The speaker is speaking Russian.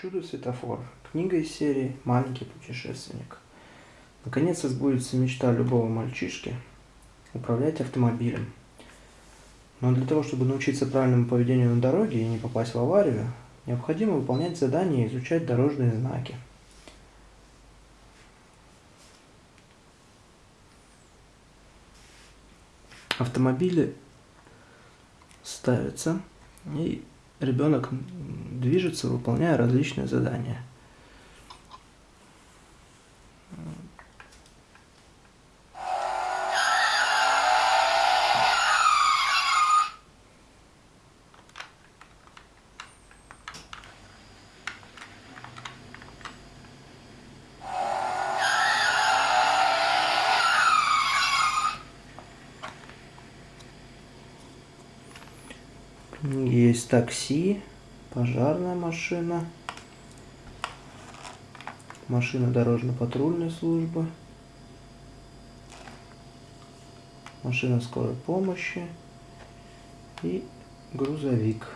Чудо-светофор. Книга из серии «Маленький путешественник». Наконец сбудется мечта любого мальчишки управлять автомобилем. Но для того, чтобы научиться правильному поведению на дороге и не попасть в аварию, необходимо выполнять задания и изучать дорожные знаки. Автомобили ставятся и ребенок движется, выполняя различные задания. Есть такси, пожарная машина, машина дорожно-патрульной службы, машина скорой помощи и грузовик.